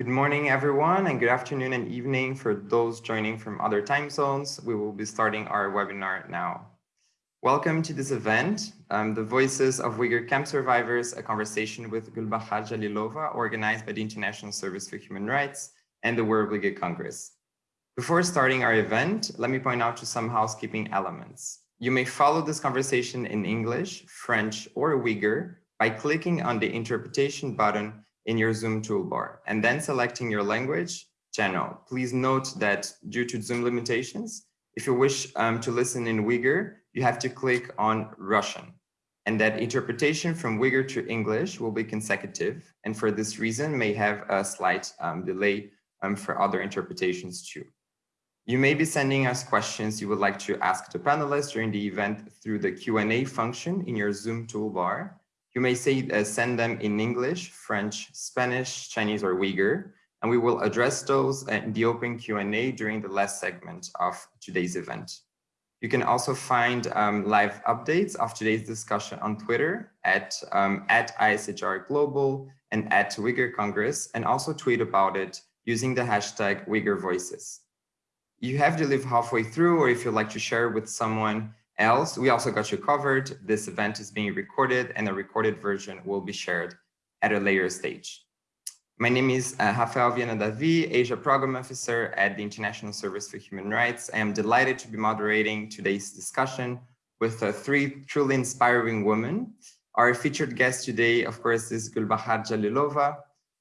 Good morning, everyone, and good afternoon and evening for those joining from other time zones. We will be starting our webinar now. Welcome to this event, um, The Voices of Uyghur Camp Survivors, a conversation with Gulbahar Jalilova, organized by the International Service for Human Rights and the World Uyghur Congress. Before starting our event, let me point out to some housekeeping elements. You may follow this conversation in English, French, or Uyghur by clicking on the interpretation button in your Zoom toolbar and then selecting your language, channel. Please note that due to Zoom limitations, if you wish um, to listen in Uyghur, you have to click on Russian and that interpretation from Uyghur to English will be consecutive and for this reason may have a slight um, delay um, for other interpretations too. You may be sending us questions you would like to ask the panelists during the event through the Q&A function in your Zoom toolbar you may say, uh, send them in English, French, Spanish, Chinese, or Uyghur, and we will address those in the open Q&A during the last segment of today's event. You can also find um, live updates of today's discussion on Twitter at, um, at ISHR Global and at Uyghur Congress, and also tweet about it using the hashtag Uyghur Voices. You have to live halfway through, or if you'd like to share with someone else, we also got you covered. This event is being recorded and a recorded version will be shared at a later stage. My name is uh, Raphael Viana Davi, Asia Program Officer at the International Service for Human Rights. I am delighted to be moderating today's discussion with uh, three truly inspiring women. Our featured guest today, of course, is Gulbahar Jalilova,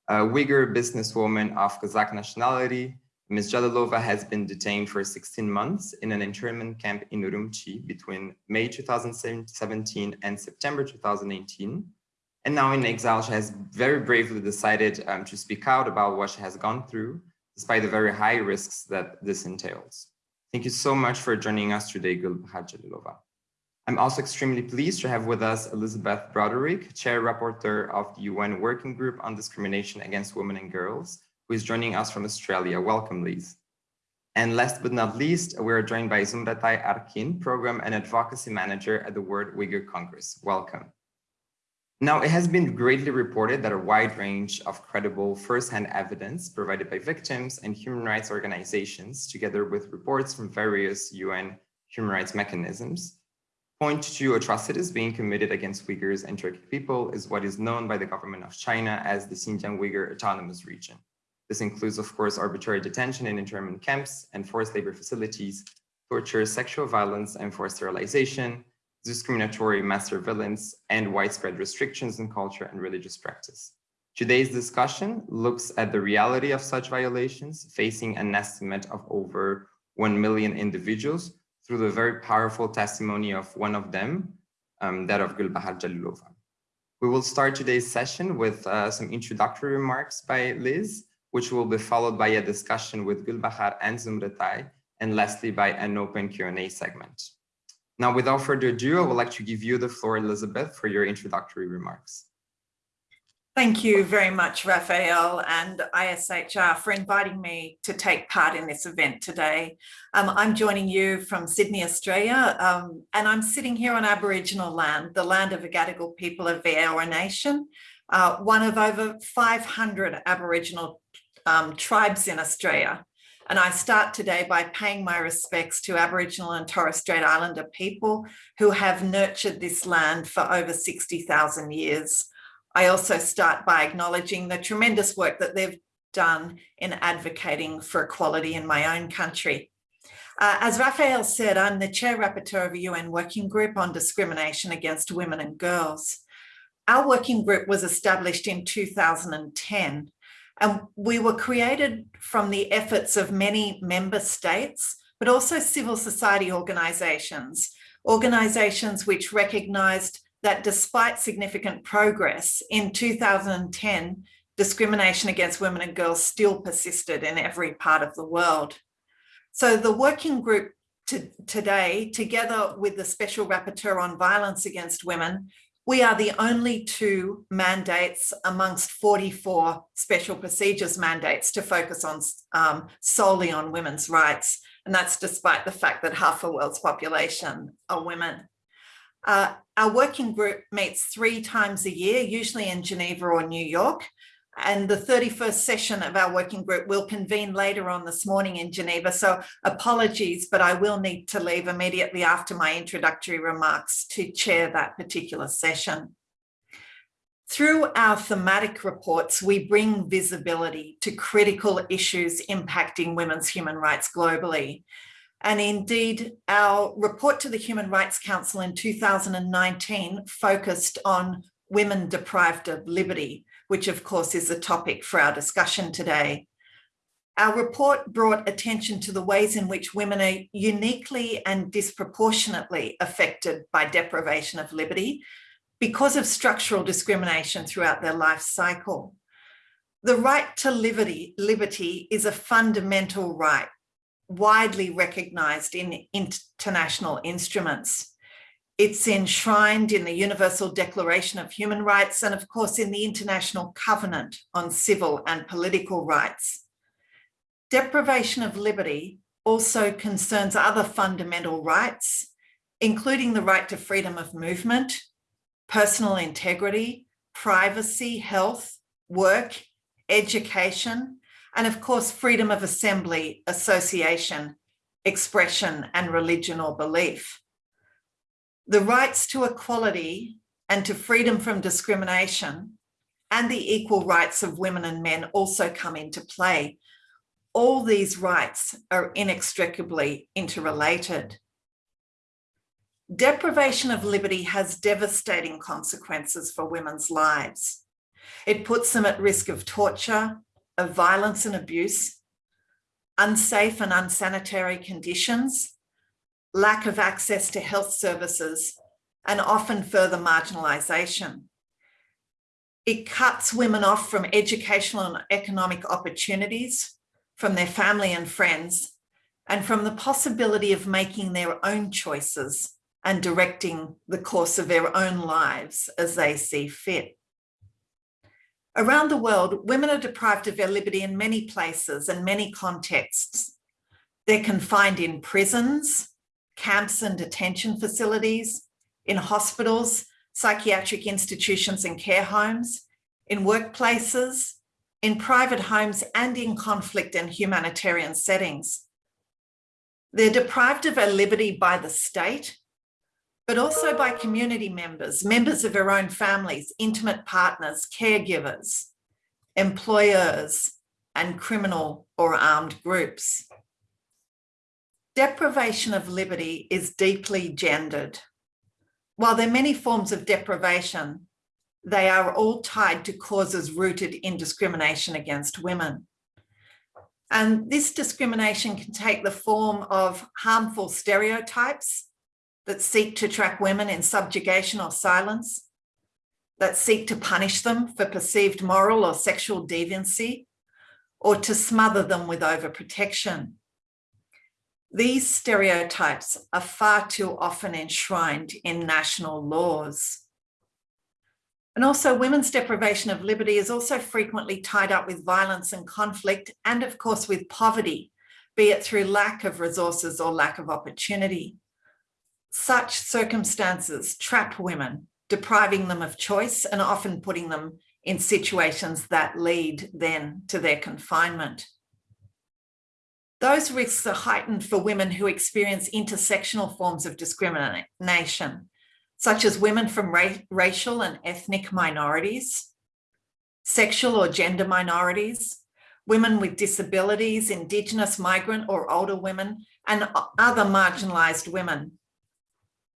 a Uyghur businesswoman of Kazakh nationality, Ms. Jalilova has been detained for 16 months in an internment camp in Urumqi between May 2017 and September 2018. And now in exile, she has very bravely decided um, to speak out about what she has gone through, despite the very high risks that this entails. Thank you so much for joining us today, Gulbahar Jalilova. I'm also extremely pleased to have with us Elizabeth Broderick, Chair Rapporteur of the UN Working Group on Discrimination Against Women and Girls, who is joining us from Australia. Welcome, Liz. And last but not least, we are joined by Zumretay Arkin, Program and Advocacy Manager at the World Uyghur Congress. Welcome. Now, it has been greatly reported that a wide range of credible firsthand evidence provided by victims and human rights organizations, together with reports from various UN human rights mechanisms, point to atrocities being committed against Uyghurs and Turkic people is what is known by the government of China as the Xinjiang Uyghur Autonomous Region. This includes, of course, arbitrary detention in internment camps and forced labor facilities, torture, sexual violence, and forced sterilization, discriminatory mass surveillance, and widespread restrictions in culture and religious practice. Today's discussion looks at the reality of such violations, facing an estimate of over 1 million individuals through the very powerful testimony of one of them, um, that of Gulbahar Jalilova. We will start today's session with uh, some introductory remarks by Liz, which will be followed by a discussion with Gulbahar and Zumretay, and lastly by an open Q&A segment. Now, without further ado, I would like to give you the floor, Elizabeth, for your introductory remarks. Thank you very much, Raphael and ISHR for inviting me to take part in this event today. Um, I'm joining you from Sydney, Australia, um, and I'm sitting here on Aboriginal land, the land of the Gadigal people of the Eora Nation, uh, one of over 500 Aboriginal um, tribes in Australia. And I start today by paying my respects to Aboriginal and Torres Strait Islander people who have nurtured this land for over 60,000 years. I also start by acknowledging the tremendous work that they've done in advocating for equality in my own country. Uh, as Raphael said, I'm the chair rapporteur of a UN working group on discrimination against women and girls. Our working group was established in 2010 and we were created from the efforts of many member states, but also civil society organisations, organisations which recognised that despite significant progress in 2010, discrimination against women and girls still persisted in every part of the world. So the working group to, today, together with the Special Rapporteur on Violence Against Women, we are the only two mandates amongst 44 special procedures mandates to focus on um, solely on women's rights. And that's despite the fact that half the world's population are women. Uh, our working group meets three times a year, usually in Geneva or New York. And the 31st session of our working group will convene later on this morning in Geneva. So apologies, but I will need to leave immediately after my introductory remarks to chair that particular session. Through our thematic reports, we bring visibility to critical issues impacting women's human rights globally. And indeed, our report to the Human Rights Council in 2019 focused on women deprived of liberty, which of course is the topic for our discussion today. Our report brought attention to the ways in which women are uniquely and disproportionately affected by deprivation of liberty because of structural discrimination throughout their life cycle. The right to liberty, liberty is a fundamental right widely recognized in international instruments. It's enshrined in the Universal Declaration of Human Rights and of course in the International Covenant on Civil and Political Rights. Deprivation of liberty also concerns other fundamental rights, including the right to freedom of movement, personal integrity, privacy, health, work, education, and of course, freedom of assembly, association, expression, and religion or belief the rights to equality and to freedom from discrimination and the equal rights of women and men also come into play. All these rights are inextricably interrelated. Deprivation of liberty has devastating consequences for women's lives. It puts them at risk of torture, of violence and abuse, unsafe and unsanitary conditions, lack of access to health services, and often further marginalisation. It cuts women off from educational and economic opportunities, from their family and friends, and from the possibility of making their own choices and directing the course of their own lives as they see fit. Around the world, women are deprived of their liberty in many places and many contexts. They're confined in prisons, camps and detention facilities, in hospitals, psychiatric institutions and care homes, in workplaces, in private homes and in conflict and humanitarian settings. They're deprived of their liberty by the state, but also by community members, members of their own families, intimate partners, caregivers, employers, and criminal or armed groups. Deprivation of liberty is deeply gendered. While there are many forms of deprivation, they are all tied to causes rooted in discrimination against women. And this discrimination can take the form of harmful stereotypes that seek to trap women in subjugation or silence, that seek to punish them for perceived moral or sexual deviancy, or to smother them with overprotection. These stereotypes are far too often enshrined in national laws. And also women's deprivation of liberty is also frequently tied up with violence and conflict, and of course with poverty, be it through lack of resources or lack of opportunity. Such circumstances trap women, depriving them of choice and often putting them in situations that lead then to their confinement. Those risks are heightened for women who experience intersectional forms of discrimination, such as women from ra racial and ethnic minorities, sexual or gender minorities, women with disabilities, Indigenous, migrant or older women, and other marginalised women,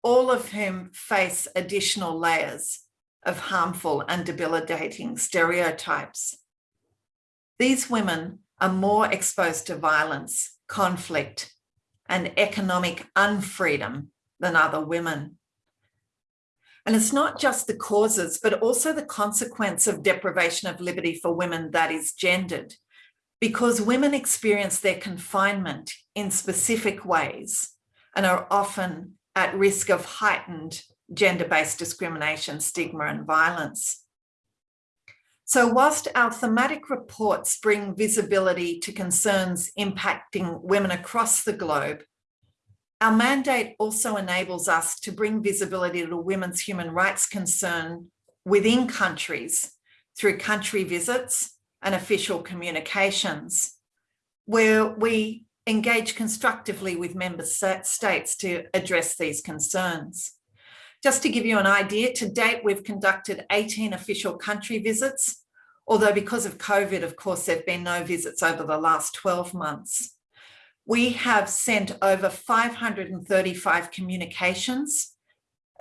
all of whom face additional layers of harmful and debilitating stereotypes. These women are more exposed to violence, conflict, and economic unfreedom than other women. And it's not just the causes, but also the consequence of deprivation of liberty for women that is gendered, because women experience their confinement in specific ways and are often at risk of heightened gender-based discrimination, stigma and violence. So whilst our thematic reports bring visibility to concerns impacting women across the globe, our mandate also enables us to bring visibility to women's human rights concern within countries through country visits and official communications, where we engage constructively with member states to address these concerns. Just to give you an idea, to date, we've conducted 18 official country visits, although because of COVID, of course, there've been no visits over the last 12 months. We have sent over 535 communications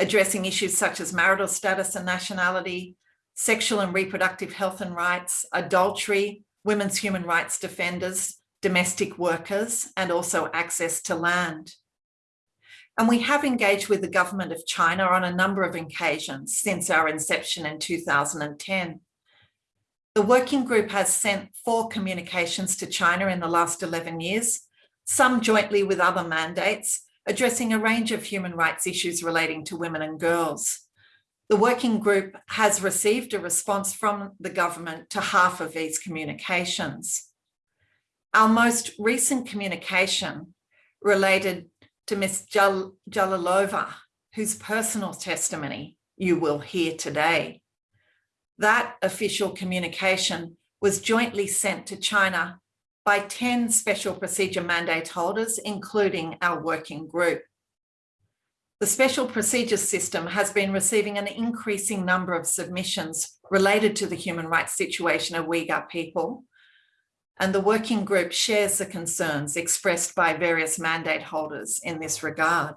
addressing issues such as marital status and nationality, sexual and reproductive health and rights, adultery, women's human rights defenders, domestic workers, and also access to land. And we have engaged with the government of China on a number of occasions since our inception in 2010. The working group has sent four communications to China in the last 11 years, some jointly with other mandates, addressing a range of human rights issues relating to women and girls. The working group has received a response from the government to half of these communications. Our most recent communication related to Ms. Jal Jalilova, whose personal testimony you will hear today. That official communication was jointly sent to China by 10 special procedure mandate holders, including our working group. The special procedures system has been receiving an increasing number of submissions related to the human rights situation of Uyghur people. And the working group shares the concerns expressed by various mandate holders in this regard.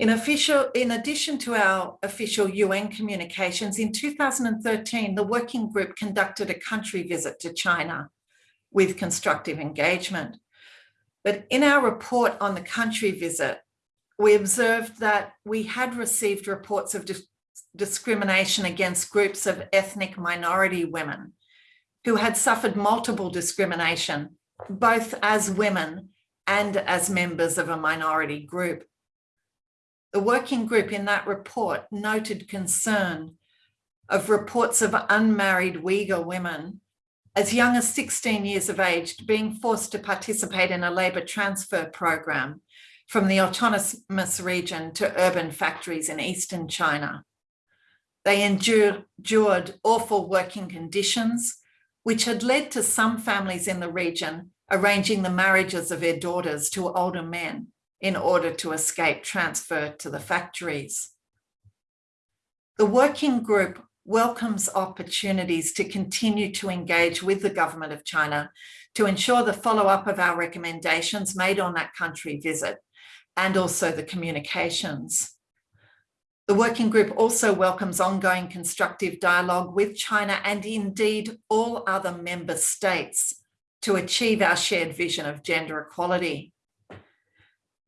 In, official, in addition to our official UN communications, in 2013, the working group conducted a country visit to China with constructive engagement. But in our report on the country visit, we observed that we had received reports of dis discrimination against groups of ethnic minority women who had suffered multiple discrimination, both as women and as members of a minority group. The working group in that report noted concern of reports of unmarried Uyghur women as young as 16 years of age being forced to participate in a labour transfer program from the autonomous region to urban factories in eastern China. They endured, endured awful working conditions, which had led to some families in the region arranging the marriages of their daughters to older men in order to escape transfer to the factories. The working group welcomes opportunities to continue to engage with the government of China to ensure the follow-up of our recommendations made on that country visit and also the communications. The working group also welcomes ongoing constructive dialogue with China and indeed all other member states to achieve our shared vision of gender equality.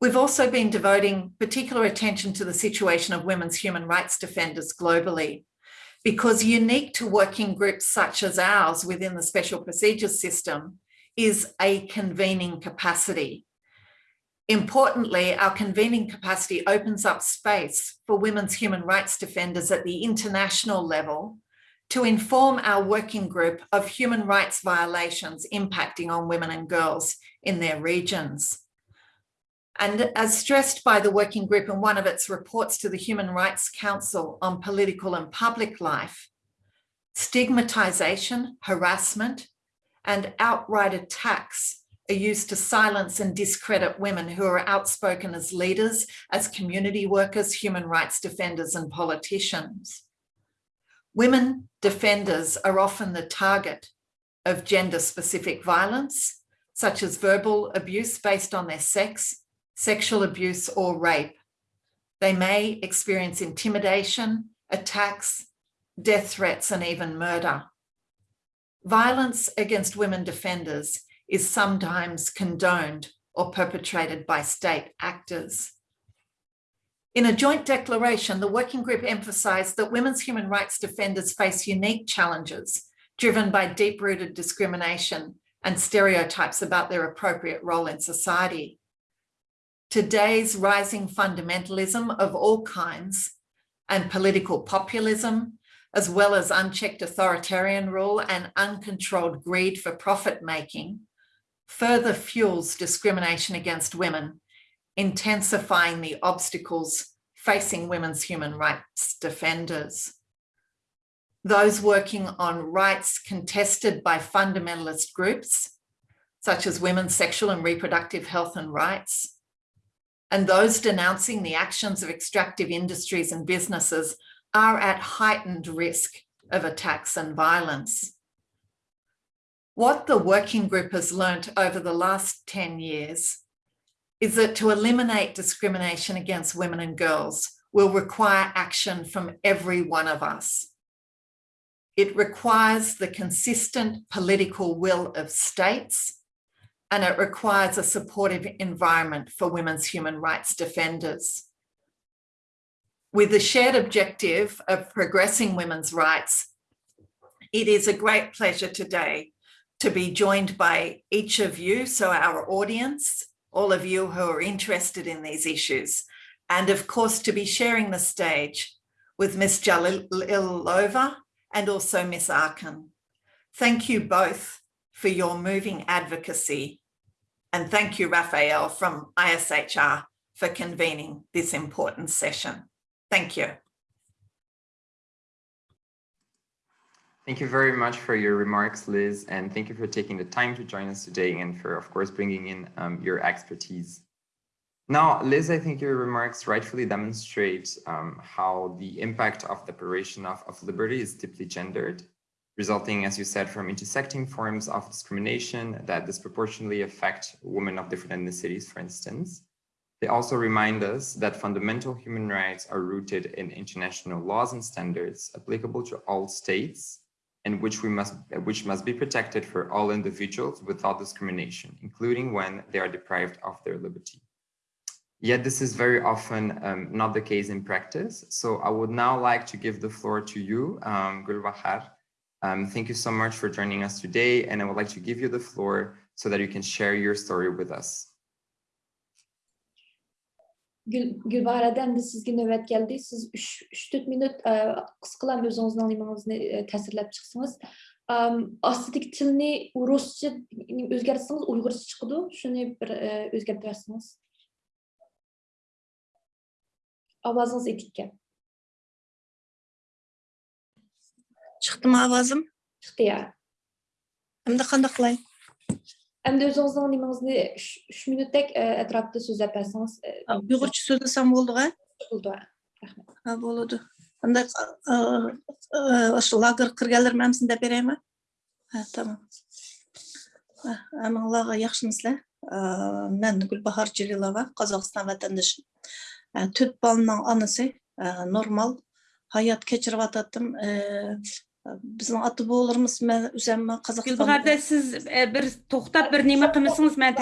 We've also been devoting particular attention to the situation of women's human rights defenders globally, because unique to working groups such as ours within the special procedures system is a convening capacity Importantly, our convening capacity opens up space for women's human rights defenders at the international level to inform our working group of human rights violations impacting on women and girls in their regions. And as stressed by the working group in one of its reports to the Human Rights Council on political and public life, stigmatization, harassment, and outright attacks are used to silence and discredit women who are outspoken as leaders, as community workers, human rights defenders and politicians. Women defenders are often the target of gender-specific violence, such as verbal abuse based on their sex, sexual abuse or rape. They may experience intimidation, attacks, death threats and even murder. Violence against women defenders is sometimes condoned or perpetrated by state actors. In a joint declaration, the working group emphasised that women's human rights defenders face unique challenges driven by deep-rooted discrimination and stereotypes about their appropriate role in society. Today's rising fundamentalism of all kinds and political populism, as well as unchecked authoritarian rule and uncontrolled greed for profit making, further fuels discrimination against women, intensifying the obstacles facing women's human rights defenders. those working on rights contested by fundamentalist groups, such as women's sexual and reproductive health and rights, and those denouncing the actions of extractive industries and businesses are at heightened risk of attacks and violence. What the working group has learnt over the last 10 years is that to eliminate discrimination against women and girls will require action from every one of us. It requires the consistent political will of states and it requires a supportive environment for women's human rights defenders. With the shared objective of progressing women's rights, it is a great pleasure today to be joined by each of you, so our audience, all of you who are interested in these issues, and of course to be sharing the stage with Ms. Jalilova and also Ms. Arkin. Thank you both for your moving advocacy and thank you, Raphael from ISHR for convening this important session. Thank you. Thank you very much for your remarks, Liz, and thank you for taking the time to join us today and for, of course, bringing in um, your expertise. Now, Liz, I think your remarks rightfully demonstrate um, how the impact of deprivation of, of liberty is deeply gendered, resulting, as you said, from intersecting forms of discrimination that disproportionately affect women of different ethnicities, for instance. They also remind us that fundamental human rights are rooted in international laws and standards applicable to all states and which we must which must be protected for all individuals without discrimination, including when they are deprived of their liberty. Yet this is very often um, not the case in practice. So I would now like to give the floor to you, um, Gulbahar. Um, thank you so much for joining us today. And I would like to give you the floor so that you can share your story with us. Gül, Gülbahara'dan da sizga navbat keldi. Siz 3-4 minut qisqalam o'zingizning nimangizni ta'sirlab chiqsangiz. Ostidagi tilni ruscha o'zgartsangiz uyg'urcha chiqadi. Shuni bir o'zgartirsangiz. Ovozingiz etikka. шықты ма авазым шықты я. әмді қанда қылай әмді өзіңіздің неміңізді үш минуттек әтрапты әпәсіңіз. Бұғырчы ұйғырча сам болды ға болды рахмет болады анда ошо лагер киргенлер мәмсін деп ма? ба тамам әміңлаға яқшымысызлар мен гүлбахар жилилова қазақстан вәтендіші. төрт балымның анасы нормал hayat kechirib atdım біздің аты бабаларымыз мен қазақ. қазақстан гүлбағарда сіз бір тоқтап бір неме қылмысыңыз мен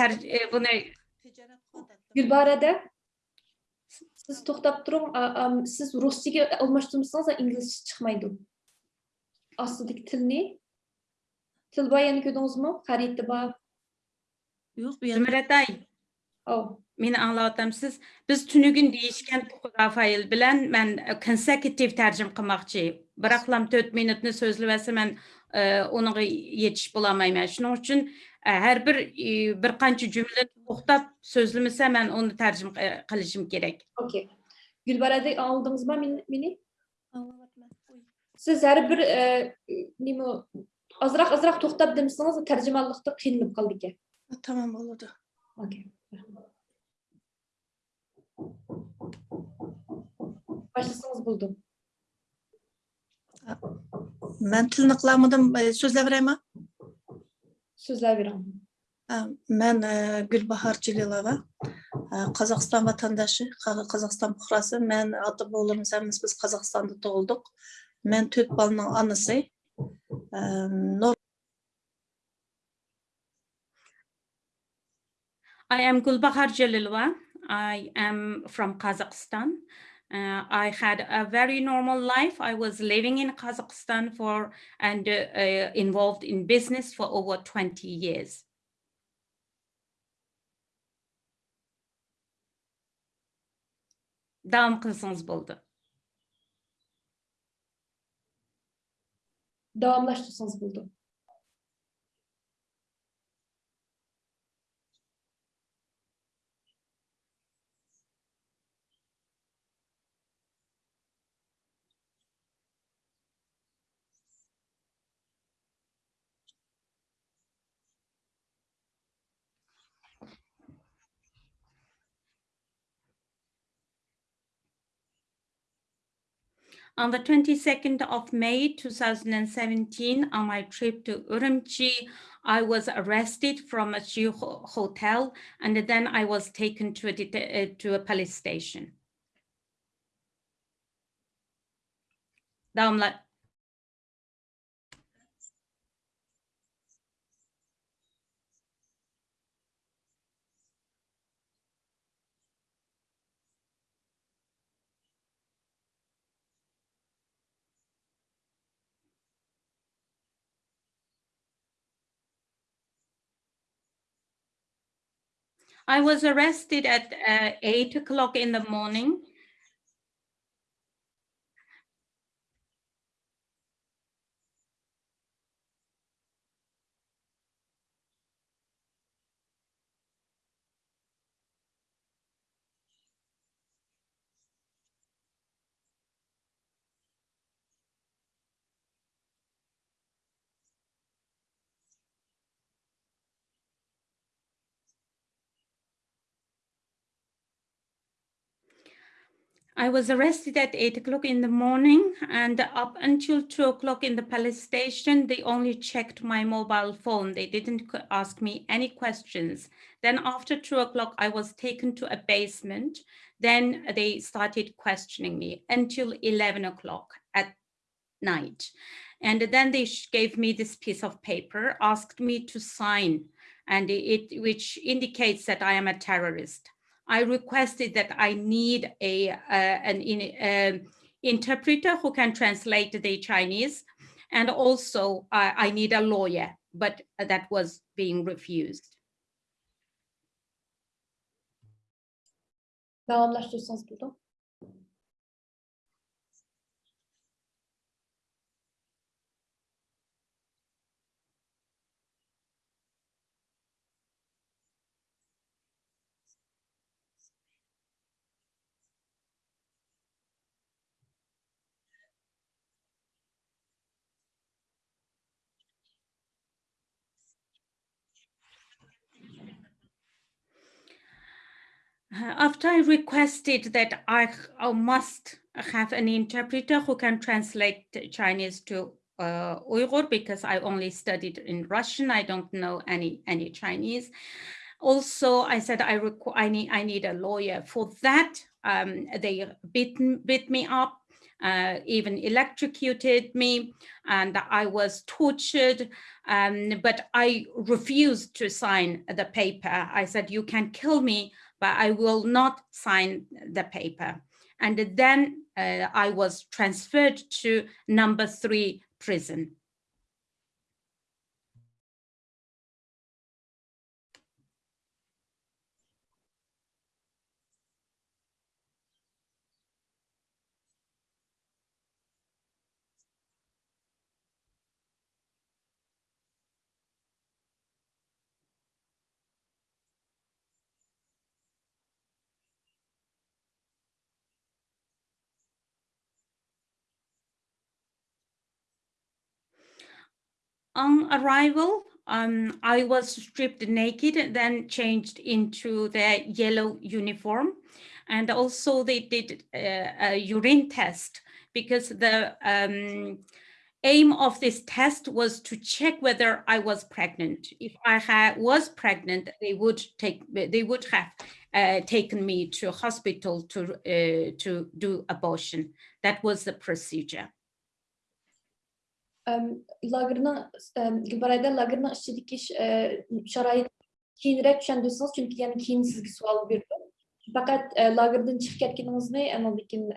бұны гүлбарада сіз тоқтап тұрың сіз русчеге алмаштырмасаңыз инглиш шықмайды астыдық тіліне тіл баяны көрдіңіз ме қареті ба жоқ зімратай ау мені аңлатамсыз біз түнігін дейішкен рафаил білән мен консекутив тәржім қылмақчы Bıraqlam 4 minutni sözləsəm mən e, onun yetiş bulamayım. Şunun üçün e, hər bir e, bir qancha cümlə toxtab sözləməsə mən onu tərcümə qilishim kerak. Okay. Gülbarada aldınızmı meni? Siz hər bir nima azroq azroq to'xtab demisangiz tarjimonlikda qiynalib qoldi ekan tamom bo'ladi okay boshlasangiz bo'ldi Mən tilini qılamıdım, e, sözlə verəyəm? Sözlə verəm. Mən e, Gülbahar Cililova, Қазақстан vatandaşı, Қазақстан puxrası. Mən ata boğulurum, sənimiz biz Қазақstanda doğulduq. Mən tört balının anısı. E, Nor I am Gulbahar Jalilwa. I am from Kazakhstan. Uh, I had a very normal life. I was living in Kazakhstan for and uh, uh, involved in business for over 20 years. Davam qilsangiz bo'ldi. Davamlaştırsanız buldum. On the 22nd of May 2017, on my trip to Urumqi, I was arrested from a hotel and then I was taken to a, uh, to a police station. Devamlı. I was arrested at uh, eight o'clock in the morning. I was arrested at eight o'clock in the morning and up until two o'clock in the police station, they only checked my mobile phone. They didn't ask me any questions. Then after two o'clock, I was taken to a basement. Then they started questioning me until 11 o'clock at night. And then they gave me this piece of paper, asked me to sign, and it, which indicates that I am a terrorist. I requested that I need a uh, an in, um, interpreter who can translate the Chinese, and also uh, I need a lawyer, but that was being refused. Uh, After I requested that I, must have an interpreter who can translate Chinese to uh, Uyghur because I only studied in Russian. I don't know any any Chinese. Also, I said I I need I need a lawyer. For that, um, they beat beat me up, uh, even electrocuted me, and I was tortured. Um, but I refused to sign the paper. I said, "You can kill me, but I will not sign the paper. And then uh, I was transferred to number three prison. On arrival, um, I was stripped naked and then changed into the yellow uniform. And also they did uh, a urine test because the um, aim of this test was to check whether I was pregnant. If I ha- was pregnant, they would take they would have uh, taken me to hospital to uh, to do abortion. That was the procedure. lagırına, Gülbaray'da lagırına işçilik e, şarayı keyinroq tushundirsangiz chunki yana keyin sizga savol berdim faqat e, lagerdan e, chiqib ketganingizni andan keyin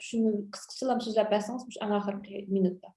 shuni qisqachalam so'zlab bersangiz anga oxirgi minutda.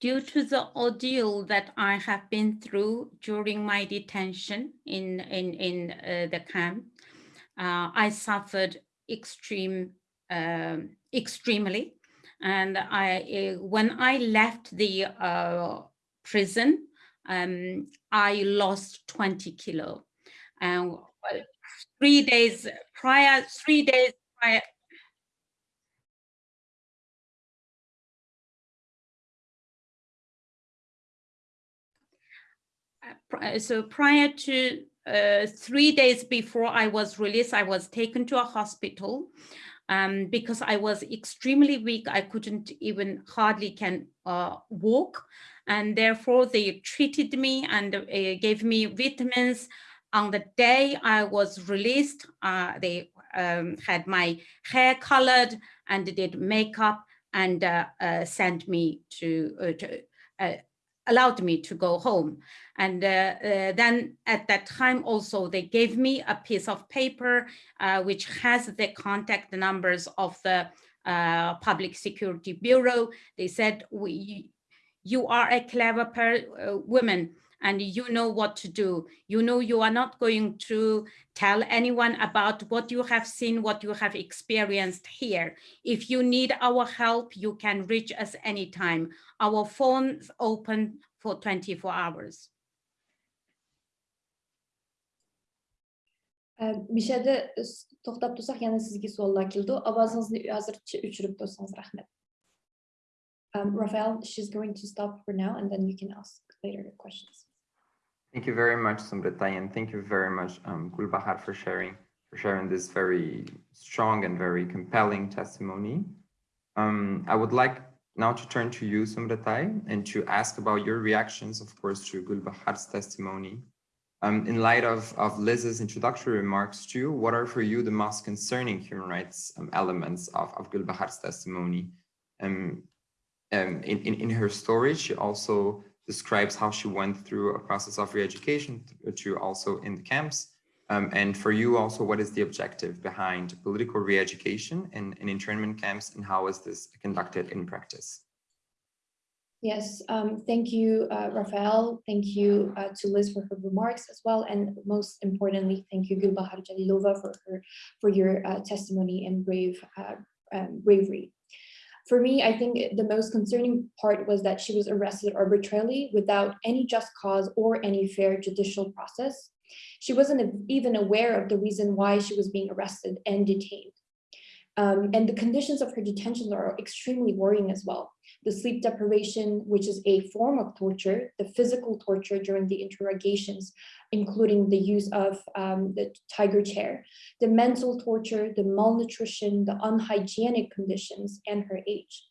Due to the ordeal that I have been through during my detention in in in uh, the camp, uh, I suffered extreme um, extremely, and I uh, when I left the uh, prison, um, I lost 20 kilo, and uh, three days prior, three days prior. So prior to uh, three days before I was released, I was taken to a hospital um, because I was extremely weak. I couldn't even hardly can uh, walk. And therefore they treated me and uh, gave me vitamins. On the day I was released, uh, they um, had my hair colored and did makeup and uh, uh, sent me to, uh, to uh, allowed me to go home. And uh, uh, then at that time also, they gave me a piece of paper uh, which has the contact numbers of the uh, Public Security Bureau. They said, we, you are a clever uh, woman and you know what to do. You know you are not going to tell anyone about what you have seen, what you have experienced here. If you need our help, you can reach us anytime. Our phone's open for 24 hours. бишәде тоқтап тұрсақ яна сізге суаллар келді авазыңызды әзірше өшіріп тұрсаңыз рахмет Um, Raphael, she's going to stop for now and then you can ask later questions. Thank you very much, Zumretay, and thank you very much, um, Gulbahar, for sharing for sharing this very strong and very compelling testimony. Um, I would like now to turn to you, Zumretay, and to ask about your reactions, of course, to Gulbahar's testimony. Um, in light of, of Liz's introductory remarks too, what are for you the most concerning human rights um, elements of, of Gulbahar's testimony? Um, um, in, in, in her story, she also describes how she went through a process of re-education to also in the camps. Um, and for you also, what is the objective behind political re-education in, in internment camps and how is this conducted in practice? Yes, um, thank you, uh, Raphael. Thank you uh, to Liz for her remarks as well. And most importantly, thank you, Gulbahar Jalilova, for her for your uh, testimony and brave uh, um, bravery. For me, I think the most concerning part was that she was arrested arbitrarily without any just cause or any fair judicial process. She wasn't even aware of the reason why she was being arrested and detained. Um, and the conditions of her detention are extremely worrying as well. The sleep deprivation, which is a form of torture, the physical torture during the interrogations, including the use of um, the tiger chair, the mental torture, the malnutrition, the unhygienic conditions, and her age.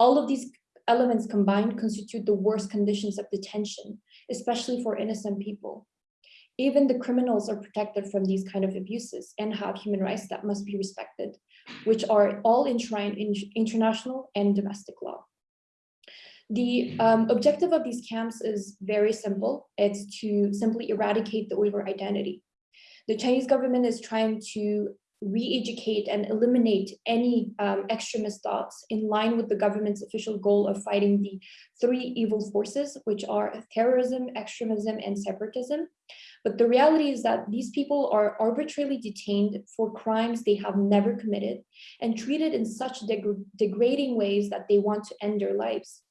All of these elements combined constitute the worst conditions of detention, especially for innocent people. Even the criminals are protected from these kind of abuses and have human rights that must be respected, which are all enshrined in international and domestic law. The um, objective of these camps is very simple. It's to simply eradicate the Uyghur identity. The Chinese government is trying to re-educate and eliminate any um, extremist thoughts in line with the government's official goal of fighting the three evil forces, which are terrorism, extremism, and separatism. But the reality is that these people are arbitrarily detained for crimes they have never committed and treated in such deg degrading ways that they want to end their lives.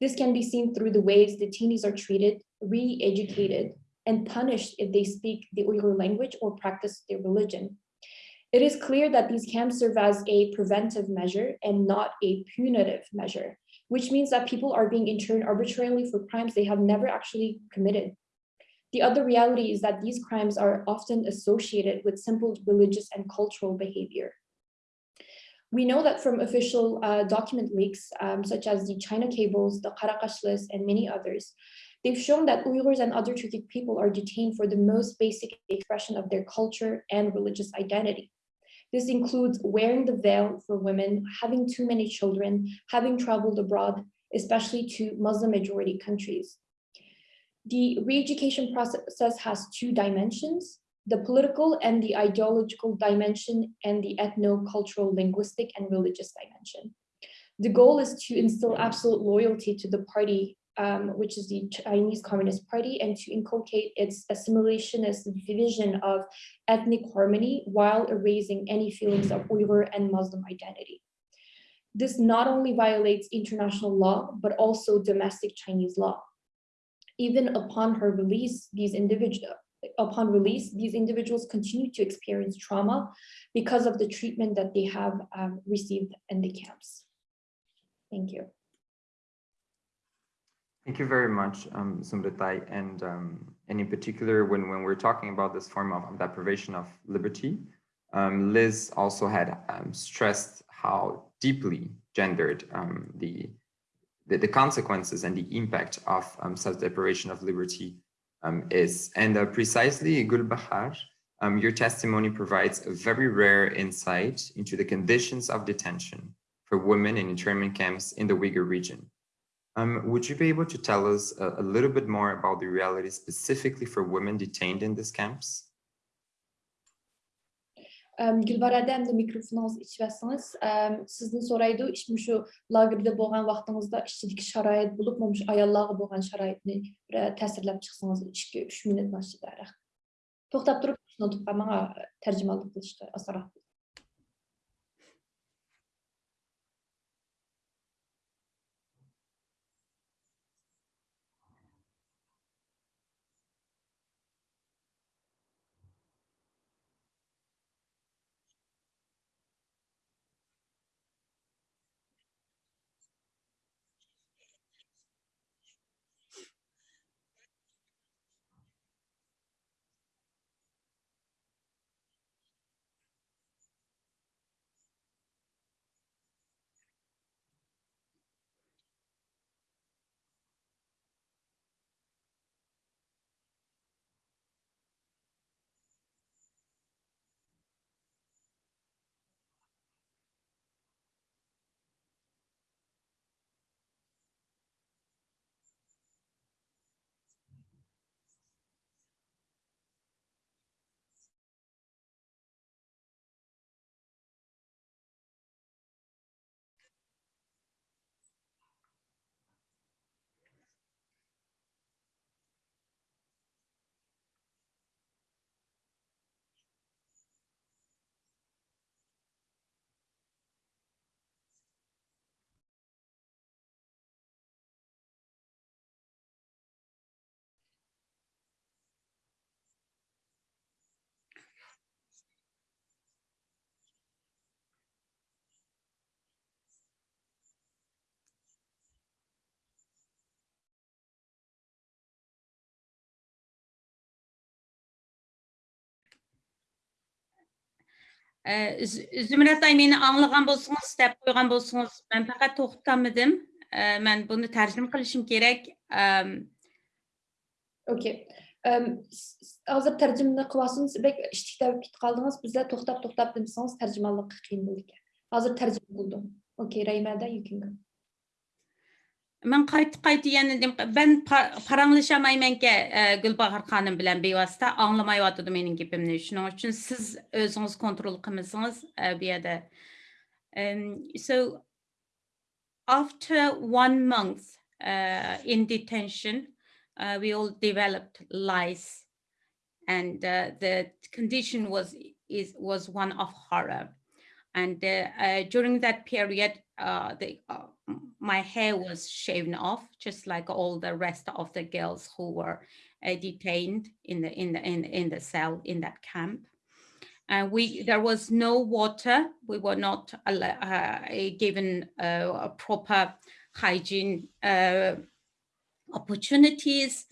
This can be seen through the ways detainees are treated, re-educated, and punished if they speak the Uyghur language or practice their religion. It is clear that these camps serve as a preventive measure and not a punitive measure, which means that people are being interned arbitrarily for crimes they have never actually committed. The other reality is that these crimes are often associated with simple religious and cultural behavior. We know that from official uh, document leaks, um, such as the China cables, the Qaraqash list, and many others, they've shown that Uyghurs and other Turkic people are detained for the most basic expression of their culture and religious identity. This includes wearing the veil for women, having too many children, having traveled abroad, especially to Muslim majority countries. The re-education process has two dimensions, the political and the ideological dimension and the ethno-cultural linguistic and religious dimension. The goal is to instill absolute loyalty to the party, um, which is the Chinese Communist Party, and to inculcate its assimilationist vision of ethnic harmony while erasing any feelings of Uyghur and Muslim identity. This not only violates international law, but also domestic Chinese law. Even upon her release, these individuals, upon release, these individuals continue to experience trauma because of the treatment that they have um, received in the camps. Thank you. Thank you very much, um, Zumretay. And, um, and in particular, when, when we're talking about this form of deprivation of liberty, um, Liz also had um, stressed how deeply gendered um, the, the, the consequences and the impact of um, such deprivation of liberty um, is. And uh, precisely, Gulbahar, um, your testimony provides a very rare insight into the conditions of detention for women in internment camps in the Uyghur region. Um, would you be able to tell us a, a, little bit more about the reality specifically for women detained in these camps? Gülbar Ədəm də mikrofinans içvəsiniz. Sizin soraydı, işmişi lagirdə boğan vaxtınızda işçilik şərait bulubmamış ayallağı boğan şəraitini təsirləb çıxsınız 2-3 minut maşıdaraq. Toxtab durub, tutub, amma tərcümanlıq qılışdı, asaraq qılışdı. Zümrət ay meni anlagan bolsunuz, dep qoygan bolsunuz, men faqat to'xtamadim. Men buni tarjima qilishim kerak. Okay. Hozir tarjimani qilyapsiz, bek ishtikda ketib qoldingiz. Bizlar to'xtab to'xtab demasangiz tarjimonlik qiyin bo'ldi. Hozir tarjima qildim. Okay, Raymada. Men qaytib qaytib yana ben paranglashmaymanki Gulbahar xonim bilan bevosita anglamayotdi mening gapimni. Shuning uchun siz o'zingiz kontrol qilmasangiz bu yerda. So after one month uh, in detention, uh, we all developed lice, and uh, the condition was is was one of horror. And during that period, the my hair was shaven off, just like all the rest of the girls who were uh, detained in the in the in, in the cell in that camp. And we there was no water. We were not uh, given uh, a proper hygiene uh, opportunities,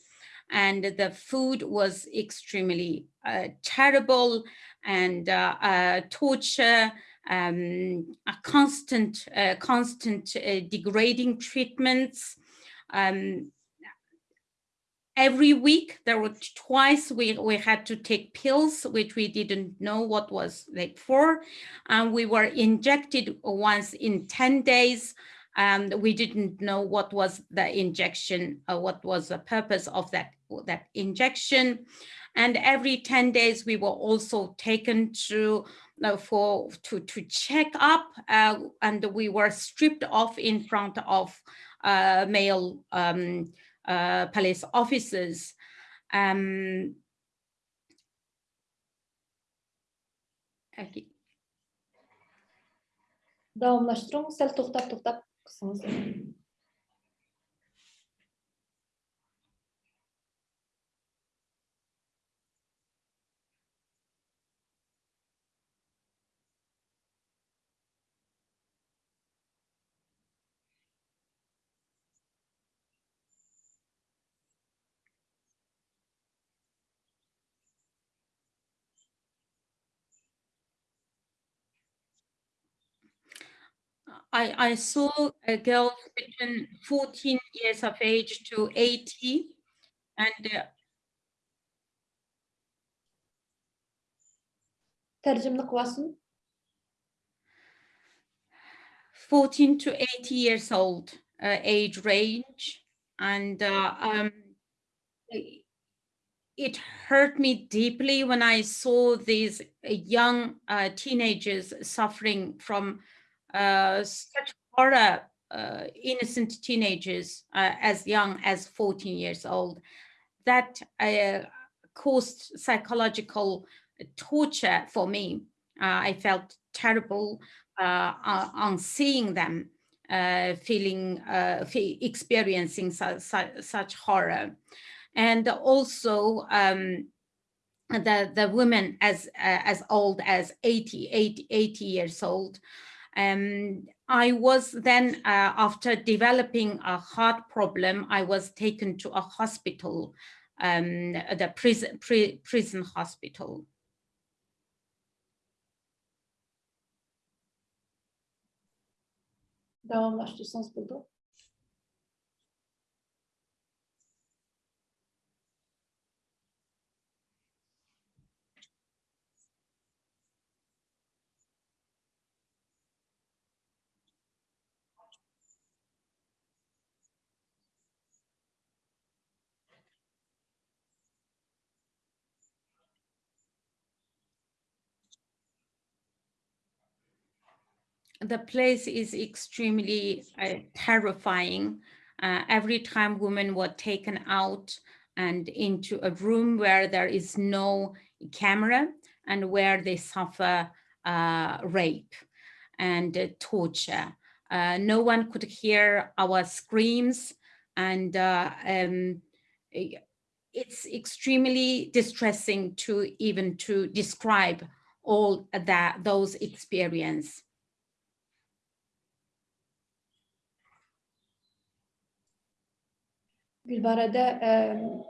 and the food was extremely uh, terrible and uh, torture um, a constant, constant uh, degrading treatments. Um, every week there were twice we, we had to take pills, which we didn't know what was like for. And we were injected once in 10 days. And we didn't know what was the injection, uh, what was the purpose of that, that injection. And every 10 days, we were also taken to no, for to to check up, uh, and we were stripped off in front of uh, male um, uh, police officers. Um, okay. I, I saw a girl between 14 years of age to 80 and uh, Tərcümə qılasın. 14 to 80 years old uh, age range and uh, um, it hurt me deeply when I saw these young uh, teenagers suffering from such horror, uh, innocent teenagers uh, as young as 14 years old. That uh, caused psychological torture for me. Uh, I felt terrible uh, on on seeing them uh, feeling, uh, experiencing su- su- such horror. And also um, the, the women as, uh, as old as 80, 80, 80 years old. Um, I was then, uh, after developing a heart problem, I was taken to a hospital, um, the prison, pri- prison hospital. Burada. The place is extremely uh, terrifying. Uh, every time women were taken out and into a room where there is no camera and where they suffer uh, rape and uh, torture. Uh, no one could hear our screams and uh, um, it's extremely distressing to even to describe all that those experience. Gülbarada eee,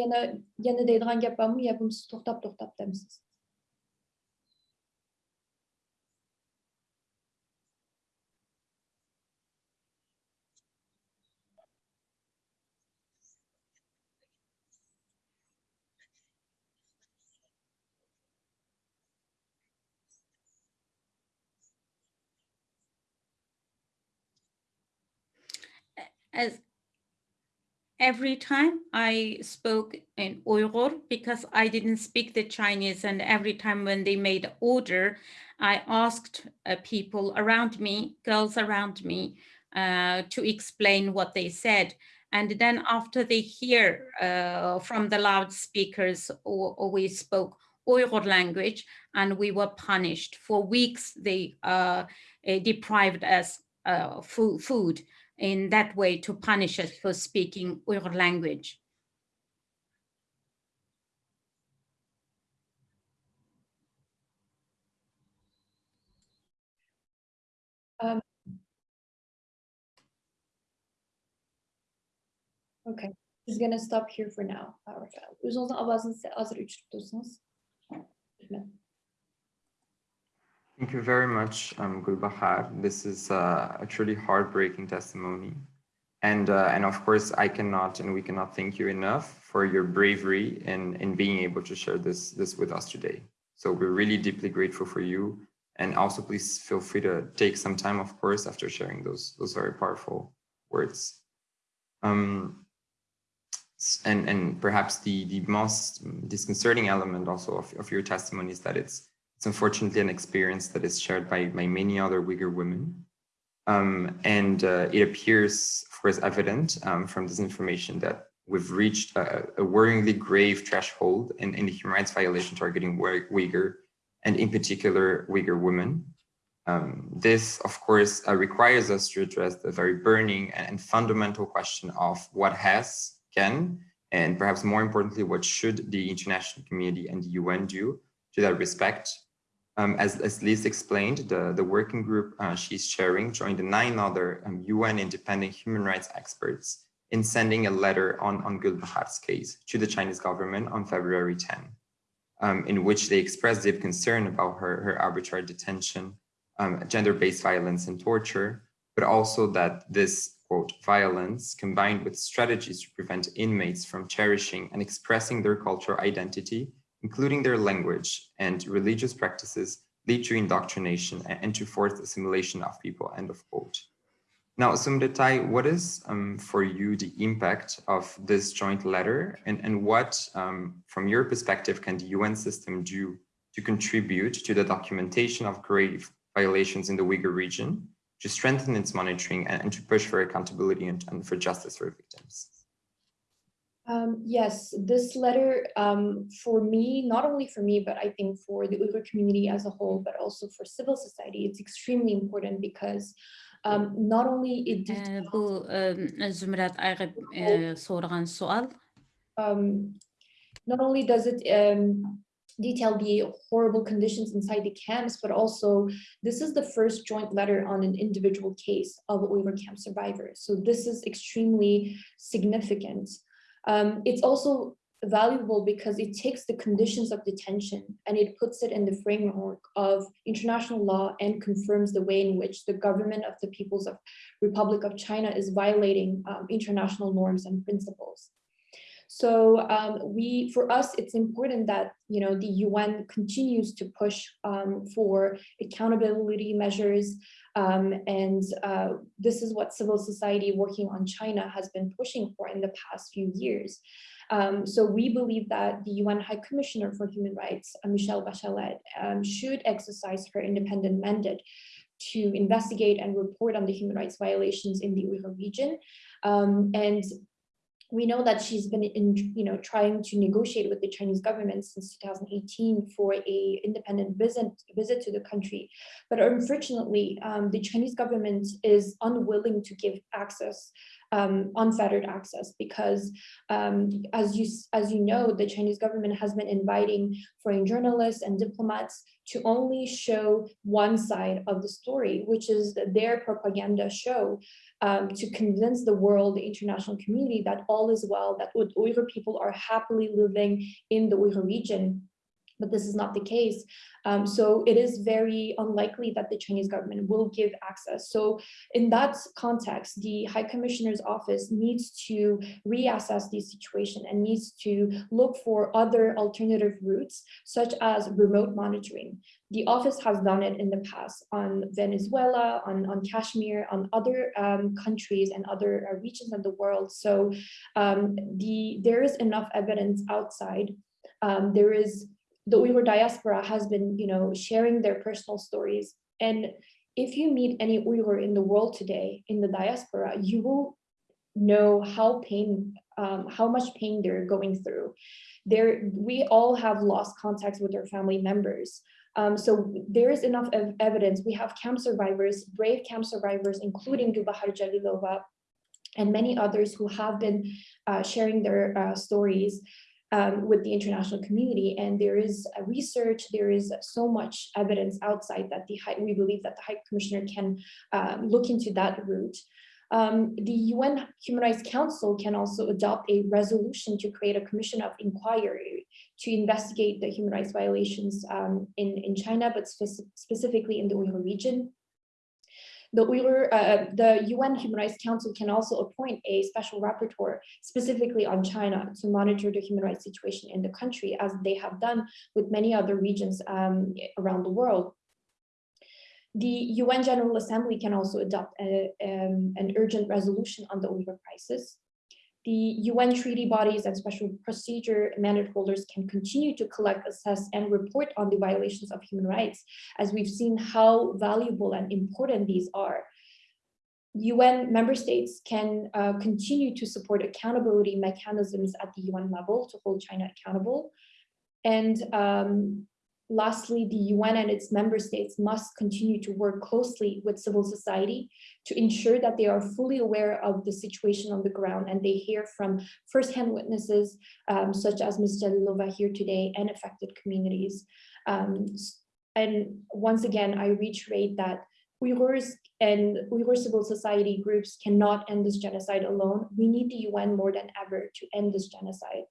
yana yana deydigan gap bormi? Yo bo'lmasa to'xtab to'xtab demisiz? As every time I spoke in Uyghur because I didn't speak the Chinese and every time when they made order, I asked uh, people around me, girls around me, uh, to explain what they said. And then after they hear uh, from the loudspeakers or, or we spoke Uyghur language and we were punished for weeks. They uh, eh, deprived us uh, fu- food in that way to punish us for speaking Uyghur language. Um, okay. Biz gonna stop here for now. hazır. Lütfen. Thank you very much, um, Gulbahar. This is uh, a truly heartbreaking testimony. And, uh, and of course, I cannot and we cannot thank you enough for your bravery in, in being able to share this, this with us today. So we're really deeply grateful for you. And also please feel free to take some time, of course, after sharing those, those very powerful words. Um, and, and perhaps the, the most disconcerting element also of, of your testimony is that it's It's unfortunately an experience that is shared by, by many other Uyghur women. Um, and uh, it appears, of course, evident um, from this information that we've reached a, a worryingly grave threshold in, in the human rights violation targeting Uyghur, and in particular, Uyghur women. Um, this, of course, uh, requires us to address the very burning and, and, fundamental question of what has, can, and perhaps more importantly, what should the international community and the UN do to that respect. Um, as, as Liz explained, the, the working group uh, she's chairing joined nine other um, UN independent human rights experts in sending a letter on, on Gulbahar's case to the Chinese government on February 10, um, in which they expressed deep concern about her, her arbitrary detention, um, gender-based violence and torture, but also that this, quote, violence combined with strategies to prevent inmates from cherishing and expressing their cultural identity, including their language and religious practices, lead to indoctrination and to forced assimilation of people, end of quote. Now, Zumretay, what is um, for you the impact of this joint letter and, and what, um, from your perspective, can the UN system do to contribute to the documentation of grave violations in the Uyghur region, to strengthen its monitoring and, and to push for accountability and, and, for justice for victims? Um, yes, this letter um, for me, not only for me, but I think for the Uyghur community as a whole, but also for civil society, it's extremely important because um, not only it bu e, Zümrət Ayğıb e, sorğan sual. um, not only does it um, detail the horrible conditions inside the camps, but also this is the first joint letter on an individual case of Uyghur camp survivors. So this is extremely significant. Um, it's also valuable because it takes the conditions of detention and it puts it in the framework of international law and confirms the way in which the government of the People's of Republic of China is violating um, international norms and principles. So um, we, for us, it's important that you know the UN continues to push um, for accountability measures, um, and uh, this is what civil society working on China has been pushing for in the past few years. Um, so we believe that the UN High Commissioner for Human Rights, uh, Michelle Bachelet, um, should exercise her independent mandate to investigate and report on the human rights violations in the Uyghur region. Um, and we know that she's been in, you know, trying to negotiate with the Chinese government since 2018 for a independent visit, visit to the country. But unfortunately, um, the Chinese government is unwilling to give access um, unfettered access because um, as you as you know the Chinese government has been inviting foreign journalists and diplomats to only show one side of the story which is their propaganda show um, to convince the world, the international community that all is well, that Uyghur people are happily living in the Uyghur region but this is not the case. Um, so it is very unlikely that the Chinese government will give access. So in that context, the High Commissioner's office needs to reassess the situation and needs to look for other alternative routes, such as remote monitoring. The office has done it in the past on Venezuela, on, on Kashmir, on other um, countries and other uh, regions of the world. So um, the there is enough evidence outside. Um, there is the Uyghur diaspora has been, you know, sharing their personal stories. And if you meet any Uyghur in the world today, in the diaspora, you will know how pain, um, how much pain they're going through. There, we all have lost contact with our family members. Um, so there is enough ev evidence. We have camp survivors, brave camp survivors, including Gulbahar Jalilova, and many others who have been uh, sharing their uh, stories um, with the international community. And there is research, there is so much evidence outside that the high, we believe that the High Commissioner can um, look into that route. Um, the UN Human Rights Council can also adopt a resolution to create a commission of inquiry to investigate the human rights violations um, in, in China, but spe specifically in the Uyghur region. The Uyghur, uh, the UN Human Rights Council can also appoint a special rapporteur specifically on China to monitor the human rights situation in the country, as they have done with many other regions um, around the world. The UN General Assembly can also adopt a, um, an urgent resolution on the Uyghur crisis. The UN treaty bodies and special procedure mandate holders can continue to collect, assess, and report on the violations of human rights, as we've seen how valuable and important these are. UN member states can uh, continue to support accountability mechanisms at the UN level to hold China accountable. And um, Lastly, the UN and its member states must continue to work closely with civil society to ensure that they are fully aware of the situation on the ground and they hear from firsthand witnesses um, such as Ms. Jalilova here today and affected communities. Um, and once again, I reiterate that Uyghurs and Uyghur civil society groups cannot end this genocide alone. We need the UN more than ever to end this genocide.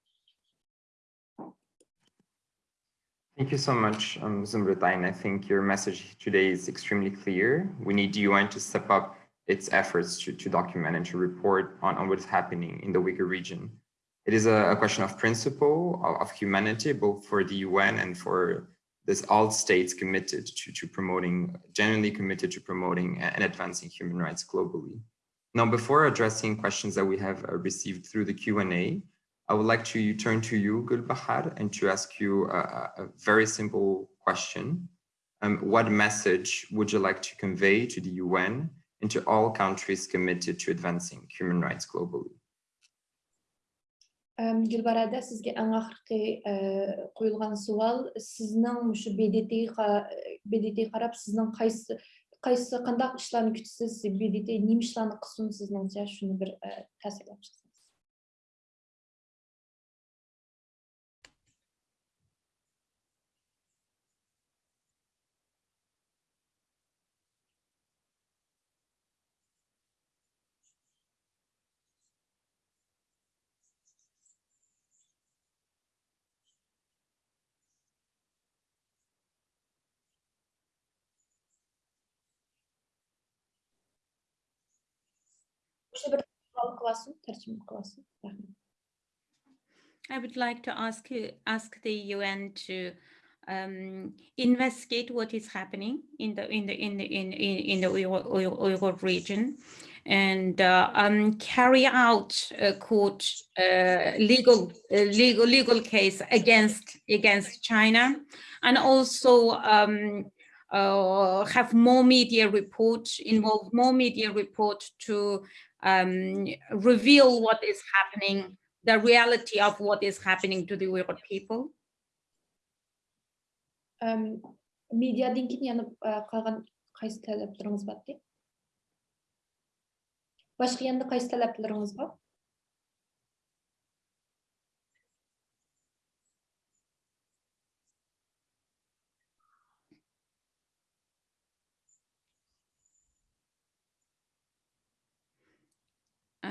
Thank you so much, um, Zumretay. I think your message today is extremely clear. We need the UN to step up its efforts to, to document and to report on, on what is happening in the Uyghur region. It is a, a question of principle, of, of, humanity, both for the UN and for this all states committed to, to promoting, genuinely committed to promoting and advancing human rights globally. Now, before addressing questions that we have uh, received through the Q&A, I would like to turn to you, Gulbahar, and to ask you a, a very simple question. Um, what message would you like to convey to the UN and to all countries committed to advancing human rights globally? Gülbarada sizga eng oxirgi qo'yilgan savol sizning shu BDT BDT qarab sizning qaysi qaysi qandaq ishlarni kutasiz BDT nima ishlarni I would like to ask you ask the UN to um, investigate what is happening in the in the in the in in, in the Uyghur, region and uh, um, carry out a court uh, legal uh, legal legal case against against China and also um, uh, have more media report involve more media report to um, reveal what is happening, the reality of what is happening to the Uyghur people? Um, keyin yana qolgan qaysi talablaringiz bor boshqa yana qaysi talablaringiz bor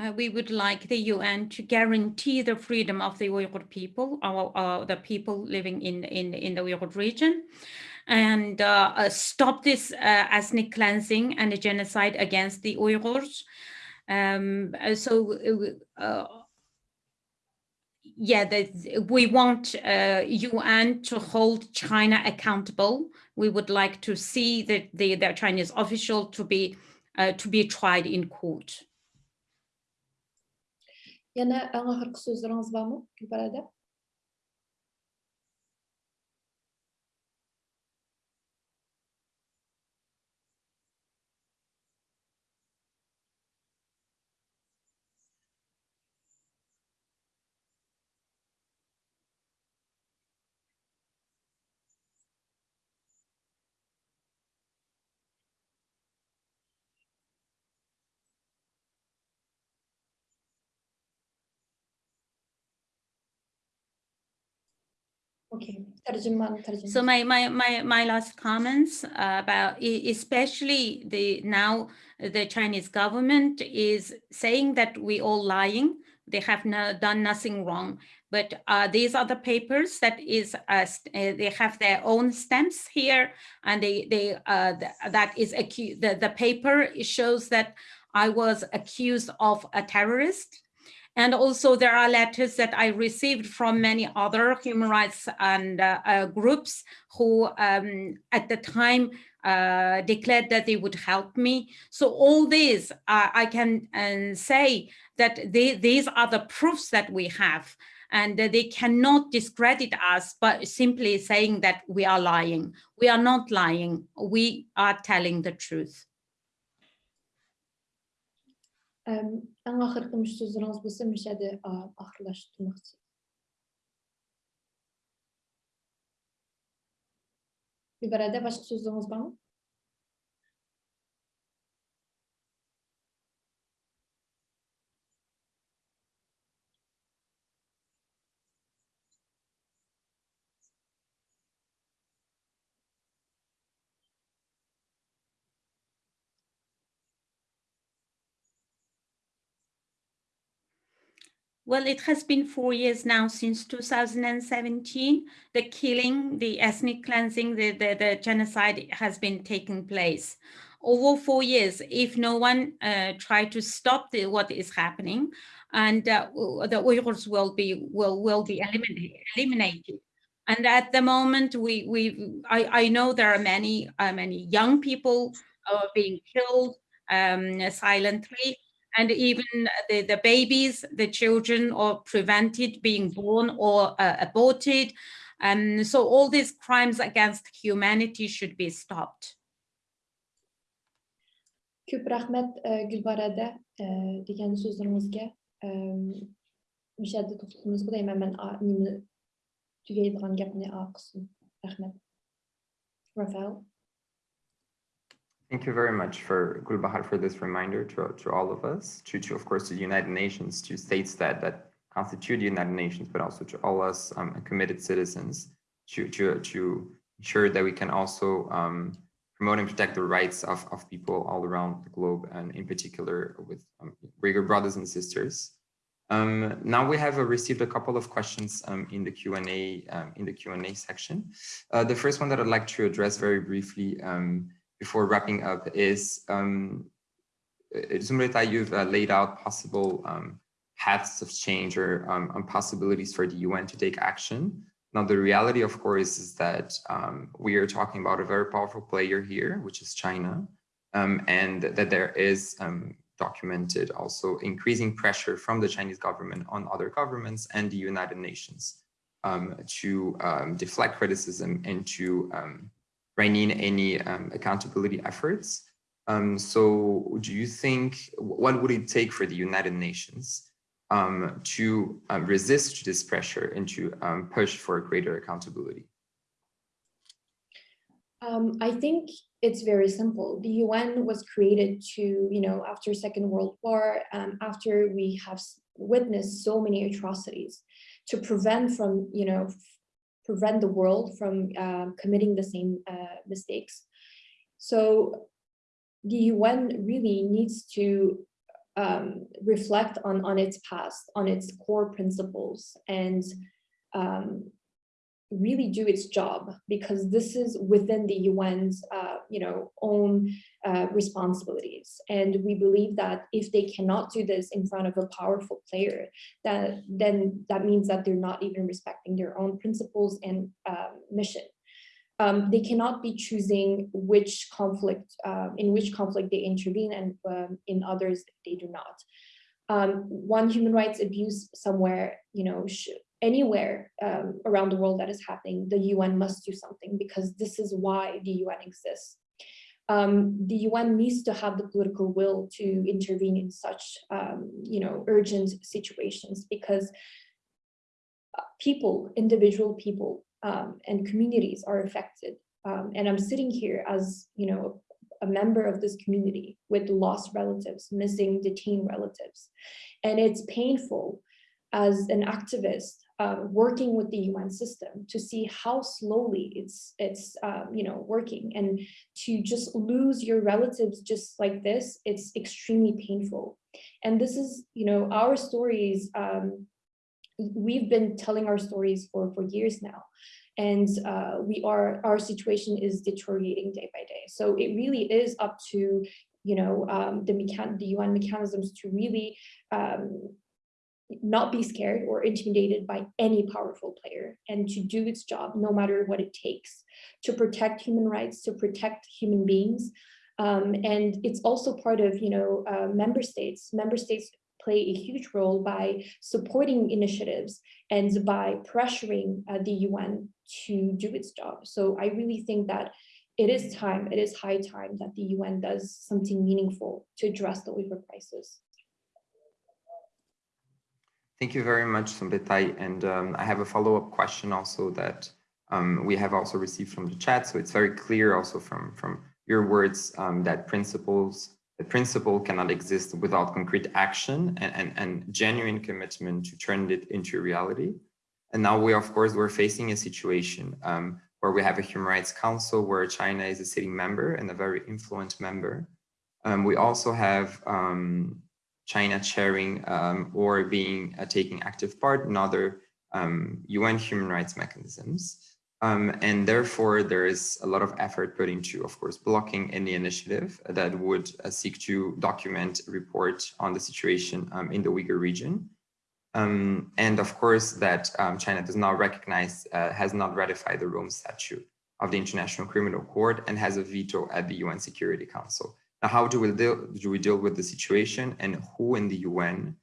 uh, we would like the UN to guarantee the freedom of the Uyghur people, uh, the people living in, in, in the Uyghur region, and uh, uh stop this uh, ethnic cleansing and the genocide against the Uyghurs. Um, uh, so, yeah, the, we want UN to hold China accountable. We would like to see that the, the Chinese official to be to be tried in court. Yana аңа хыркы сүз ырыңыз бамы, Гүлбарада? Okay, So my, my, my, my last comments about especially the now the Chinese government is saying that we all lying. They have no, done nothing wrong. But uh, these are the papers that is uh, they have their own stamps here, and they they uh, that is accused. The, the paper shows that I was accused of a terrorist And also there are letters that I received from many other human rights and uh, uh, groups who um, at the time uh, declared that they would help me. So all these, uh, I can say that they, these are the proofs that we have and they cannot discredit us by simply saying that we are lying. We are not lying. We are telling the truth. ən axırda sözünüz bilsə müşədi axırlaşdırmaq istəyirəm. Bir barədə başqa sözünüz var mı? Well, it has been four years now since 2017. The killing, the ethnic cleansing, the, the, the genocide has been taking place. Over four years, if no one uh, tried to stop the, what is happening, and uh, the Uyghurs will be will will be eliminated. And at the moment, we we I, I know there are many uh, many young people uh, being killed um, silently and even the, the babies, the children are prevented being born or uh, aborted. And so all these crimes against humanity should be stopped. Көп рахмет э, Гүлбарада э, деген сөздөрүңүзгө. Эм, Мишаде токтотуңуз дейм мен немени түгейдиган гапны акысын. Рахмет. Рафаэл. Thank you very much for Gulbahar for this reminder to, to all of us, to, to of course the United Nations, to states that that constitute the United Nations, but also to all us um, committed citizens, to to to ensure that we can also um, promote and protect the rights of of people all around the globe, and in particular with um, Uyghur brothers and sisters. Um, now we have uh, received a couple of questions um, in the Q&A um, in the Q&A section. Uh, the first one that I'd like to address very briefly um, before wrapping up is um, Zumretay, you've uh, laid out possible um, paths of change or um, possibilities for the UN to take action. Now, the reality, of course, is that um, we are talking about a very powerful player here, which is China, um, and that there is um, documented also increasing pressure from the Chinese government on other governments and the United Nations um, to um, deflect criticism and to um, rein in any um, accountability efforts. Um, so do you think, what would it take for the United Nations um, to uh, resist this pressure and to um, push for greater accountability? Um, I think it's very simple. The UN was created to, you know, after Second World War, after we have witnessed so many atrocities, to prevent from, you know, prevent the world from uh, committing the same uh, mistakes. So the UN really needs to um, reflect on, on its past, on its core principles, and um, really do its job because this is within the UN's uh, you know own uh, responsibilities. And we believe that if they cannot do this in front of a powerful player that then that means that they're not even respecting their own principles and uh, mission. Um, they cannot be choosing which conflict um, in which conflict they intervene and um, in others they do not. Um, one human rights abuse somewhere you know anywhere um, around the world that is happening, the UN must do something because this is why the UN exists. Um, the UN needs to have the political will to intervene in such, um, you know, urgent situations because uh, people, individual people um, and communities are affected. Um, and I'm sitting here as, you know, a member of this community with lost relatives, missing detained relatives. And it's painful as an activist uh, working with the UN system to see how slowly it's it's um, you know working. And to just lose your relatives just like this it's extremely painful. And this is you know our stories um, we've been telling our stories for for years now. And uh, we are our situation is deteriorating day by day. So it really is up to you know um, the the UN mechanisms to really um, not be scared or intimidated by any powerful player and to do its job no matter what it takes to protect human rights, to protect human beings. Um, and it's also part of, you know, uh, member states. Member states play a huge role by supporting initiatives and by pressuring uh, the UN to do its job. So I really think that it is time, it is high time that the UN does something meaningful to address the Uyghur crisis. Thank you very much, Zumretay. And um, I have a follow-up question also that um, we have also received from the chat. So it's very clear also from, from your words um, that principles, the principle cannot exist without concrete action and, and, and genuine commitment to turn it into reality. And now we, of course, we're facing a situation um, where we have a Human Rights Council where China is a sitting member and a very influent member. Um, we also have um, China chairing um, or being uh, taking active part in other um, UN human rights mechanisms. Um, and therefore, there is a lot of effort put into, of course, blocking any initiative that would uh, seek to document, report on the situation um, in the Uyghur region. Um, and of course, that um, China does not recognize, uh, has not ratified the Rome Statute of the International Criminal Court and has a veto at the UN Security Council. Now, how do we deal, do we deal with the situation and who in the UN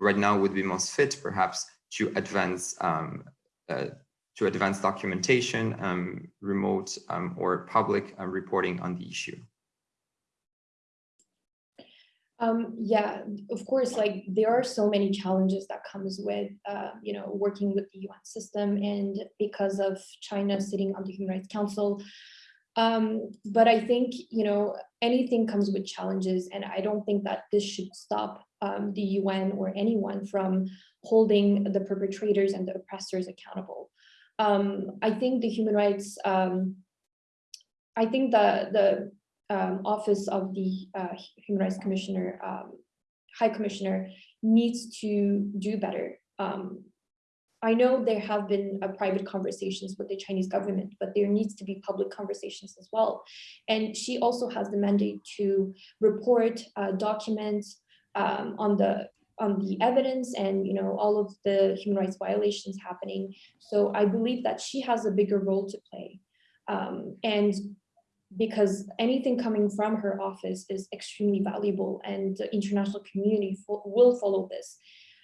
right now would be most fit perhaps to advance um, uh, to advance documentation, um, remote um, or public uh, reporting on the issue? Um, yeah, of course, like there are so many challenges that comes with, uh, you know, working with the UN system and because of China sitting on the Human Rights Council, um, but I think, you know, anything comes with challenges and I don't think that this should stop um, the UN or anyone from holding the perpetrators and the oppressors accountable. Um, I think the human rights, um, I think the, the um, office of the uh, Human Rights Commissioner, um, High Commissioner needs to do better. Um, I know there have been uh, private conversations with the Chinese government, but there needs to be public conversations as well. And she also has the mandate to report, uh, document um, on the on the evidence and you know all of the human rights violations happening. So I believe that she has a bigger role to play. Um, and because anything coming from her office is extremely valuable and the international community will follow this.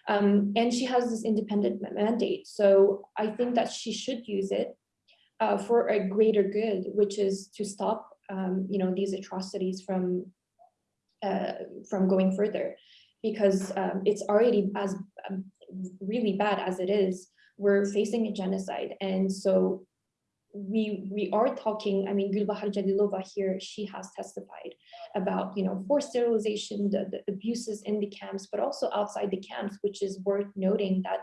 Um, and she has this independent mandate. So I think that she should use it uh, for a greater good, which is to stop, um, you know, these atrocities from uh, from going further, because um, it's already as um, really bad as it is. We're facing a genocide, and so we we are talking, I mean, Gulbahar Jalilova here, she has testified about, you know, forced sterilization, the, the abuses in the camps, but also outside the camps, which is worth noting that,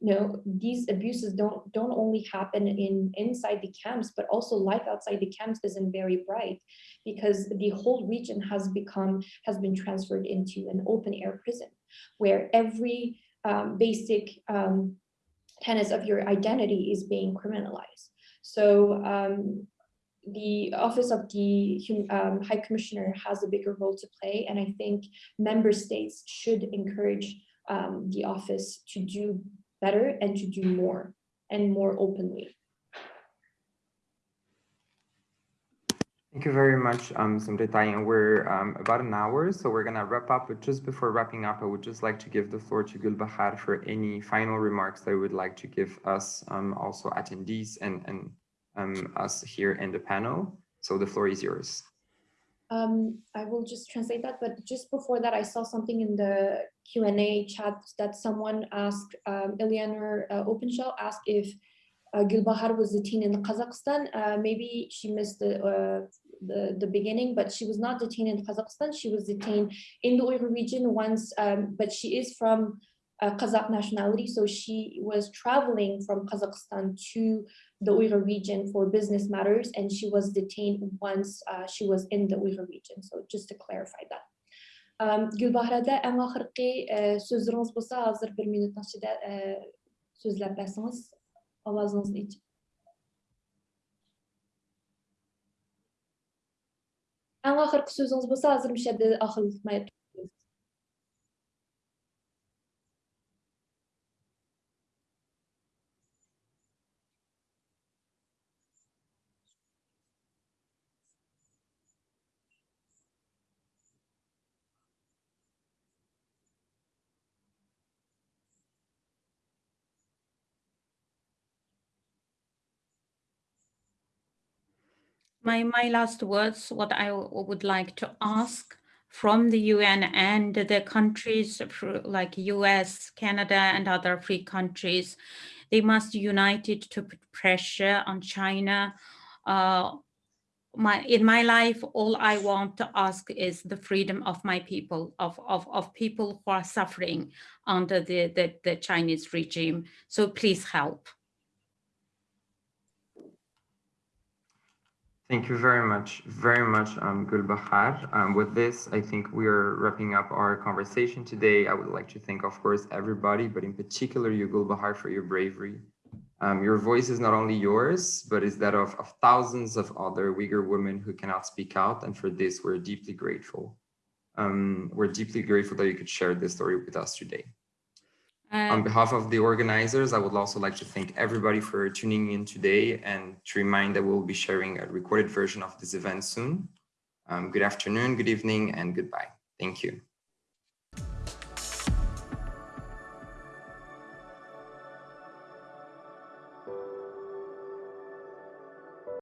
you know, these abuses don't don't only happen in inside the camps, but also life outside the camps isn't very bright because the whole region has become, has been transferred into an open air prison where every um, basic um, tenets of your identity is being criminalized. So um, the Office of the um, High Commissioner has a bigger role to play, and I think member states should encourage um, the office to do better and to do more and more openly. Thank you very much, um, Zumretay. And we're um, about an hour, so we're going to wrap up. But just before wrapping up, I would just like to give the floor to Gulbahar for any final remarks that would like to give us, um, also attendees and, and um, us here in the panel. So the floor is yours. Um, I will just translate that, but just before that, I saw something in the Q&A chat that someone asked, um, Eleanor uh, Openshaw asked if uh, Gulbahar was detained in Kazakhstan. Uh, maybe she missed the uh, the, the beginning, but she was not detained in Kazakhstan. She was detained in the Uyghur region once, um, but she is from uh, Kazakh nationality. So she was traveling from Kazakhstan to the Uyghur region for business matters, and she was detained once uh, she was in the Uyghur region. So just to clarify that. Um, sözleriniz hazır bir. Avazınızı için. Sözünüz hazır My, my last words, what I would like to ask from the UN and the countries like US, Canada, and other free countries, they must united to put pressure on China. Uh, my in my life, all I want to ask is the freedom of my people, of of, of people who are suffering under the, the, the Chinese regime. So please help. Thank you very much, very much, um, Gulbahar. Um, with this, I think we are wrapping up our conversation today. I would like to thank, of course, everybody, but in particular you, Gulbahar, for your bravery. Um, your voice is not only yours, but is that of, of thousands of other Uyghur women who cannot speak out. And for this, we're deeply grateful. Um, we're deeply grateful that you could share this story with us today. On behalf of the organizers, I would also like to thank everybody for tuning in today and to remind that we'll be sharing a recorded version of this event soon. Um, good afternoon, good evening, and goodbye. Thank you.